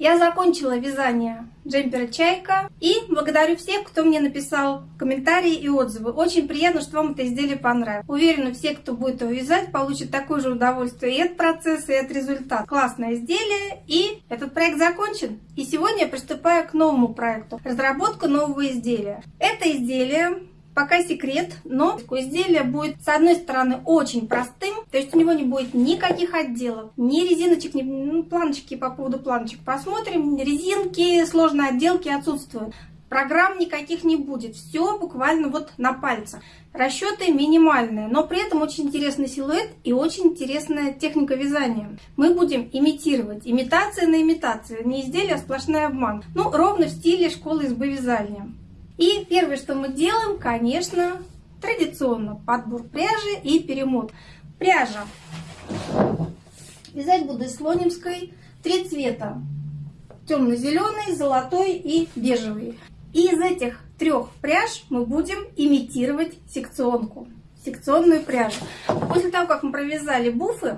Я закончила вязание джемпера «Чайка» и благодарю всех, кто мне написал комментарии и отзывы. Очень приятно, что вам это изделие понравилось. Уверена, все, кто будет его вязать, получат такое же удовольствие и от процесса, и от результата. Классное изделие, и этот проект закончен. И сегодня я приступаю к новому проекту – разработка нового изделия. Это изделие Пока секрет, но изделие будет с одной стороны очень простым, то есть у него не будет никаких отделов, ни резиночек, ни ну, планочки по поводу планочек посмотрим, резинки, сложные отделки отсутствуют. Программ никаких не будет, все буквально вот на пальцах. Расчеты минимальные, но при этом очень интересный силуэт и очень интересная техника вязания. Мы будем имитировать, имитация на имитацию, не изделие, а сплошной обман. Ну, ровно в стиле школы избы вязания. И первое, что мы делаем, конечно, традиционно подбор пряжи и перемот. Пряжа. Вязать буду из слонимской. Три цвета. Темно-зеленый, золотой и бежевый. И из этих трех пряж мы будем имитировать секционку. Секционную пряжу. После того, как мы провязали буфы,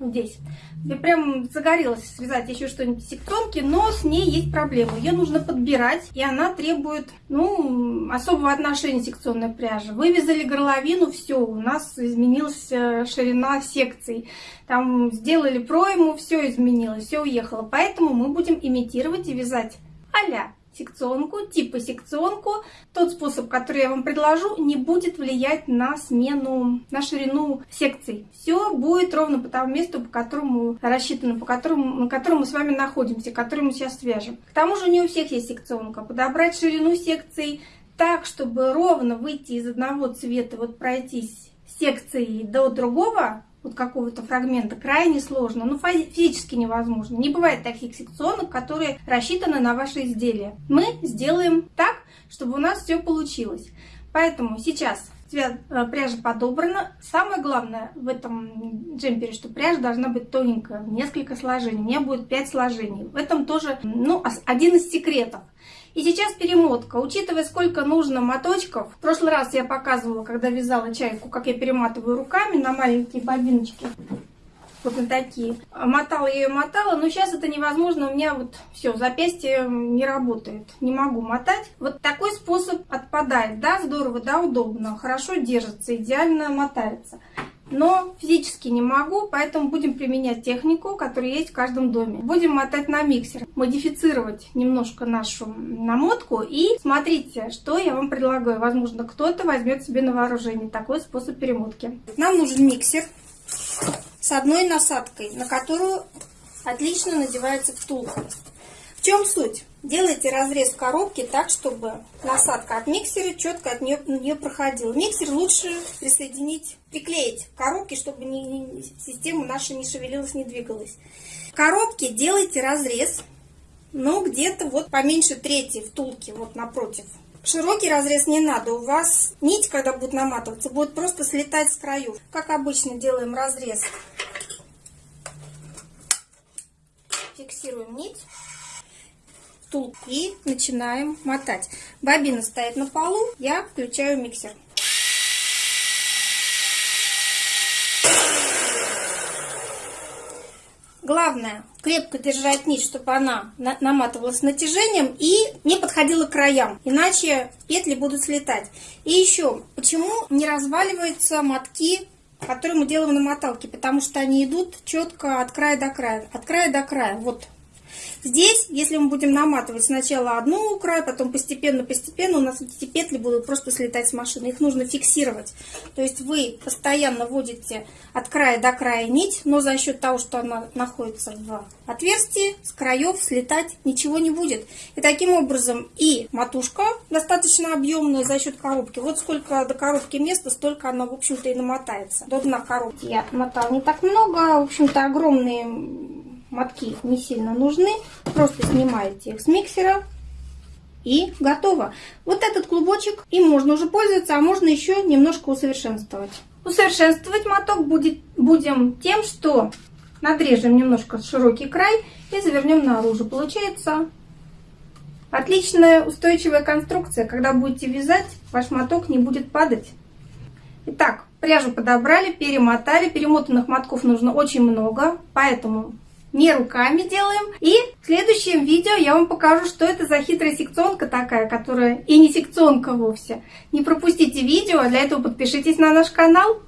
здесь. Я прям загорелась связать еще что-нибудь из сектонки, но с ней есть проблема. Ее нужно подбирать, и она требует, ну, особого отношения секционной пряжи. Вывязали горловину, все, у нас изменилась э, ширина секций. Там сделали пройму, все изменилось, все уехало. Поэтому мы будем имитировать и вязать а секционку, типа секционку. Тот способ, который я вам предложу, не будет влиять на смену, на ширину секций. Все будет ровно по тому месту, по которому рассчитано, по которому, на котором мы с вами находимся, который мы сейчас свяжем. К тому же не у всех есть секционка. Подобрать ширину секций так, чтобы ровно выйти из одного цвета, вот пройтись секцией до другого, вот какого-то фрагмента крайне сложно, ну физически невозможно. Не бывает таких секционок, которые рассчитаны на ваше изделие. Мы сделаем так, чтобы у нас все получилось. Поэтому сейчас цвет э, пряжи подобрана. Самое главное в этом джемпере, что пряжа должна быть тоненькая, несколько сложений. У меня будет 5 сложений. В этом тоже ну, один из секретов. И сейчас перемотка. Учитывая, сколько нужно моточков, в прошлый раз я показывала, когда вязала чайку, как я перематываю руками на маленькие бобиночки. Вот на такие. Мотала я ее, мотала, но сейчас это невозможно. У меня вот все, запястье не работает. Не могу мотать. Вот такой способ отпадает. Да, здорово, да, удобно. Хорошо держится, идеально мотается но физически не могу, поэтому будем применять технику, которая есть в каждом доме. Будем мотать на миксер, модифицировать немножко нашу намотку и смотрите, что я вам предлагаю. Возможно, кто-то возьмет себе на вооружение такой способ перемотки. Нам нужен миксер с одной насадкой, на которую отлично надевается втулка. В чем суть? Делайте разрез коробки так, чтобы насадка от миксера четко от нее, нее проходила. Миксер лучше присоединить, приклеить к коробке, чтобы не, не, система наша не шевелилась, не двигалась. В коробке делайте разрез, но где-то вот поменьше трети втулки, вот напротив. Широкий разрез не надо, у вас нить, когда будет наматываться, будет просто слетать с краю. Как обычно делаем разрез. Фиксируем нить стул и начинаем мотать. Бобина стоит на полу, я включаю миксер. Главное, крепко держать нить, чтобы она наматывалась натяжением и не подходила к краям, иначе петли будут слетать. И еще, почему не разваливаются мотки, которые мы делаем на моталке? Потому что они идут четко от края до края, от края до края. Вот Здесь, если мы будем наматывать сначала одну край, потом постепенно-постепенно у нас эти петли будут просто слетать с машины. Их нужно фиксировать. То есть вы постоянно вводите от края до края нить, но за счет того, что она находится в отверстии, с краев слетать ничего не будет. И таким образом и матушка достаточно объемная за счет коробки. Вот сколько до коробки места, столько она, в общем-то, и намотается. До дна коробки я мотала не так много. В общем-то, огромные мотки не сильно нужны. Просто снимаете их с миксера и готово. Вот этот клубочек им можно уже пользоваться, а можно еще немножко усовершенствовать. Усовершенствовать моток будет, будем тем, что надрежем немножко широкий край и завернем наружу. Получается отличная устойчивая конструкция. Когда будете вязать, ваш моток не будет падать. Итак, пряжу подобрали, перемотали. Перемотанных мотков нужно очень много, поэтому не руками делаем. И В следующем видео я вам покажу, что это за хитрая секционка такая, которая и не секционка вовсе. Не пропустите видео, а для этого подпишитесь на наш канал.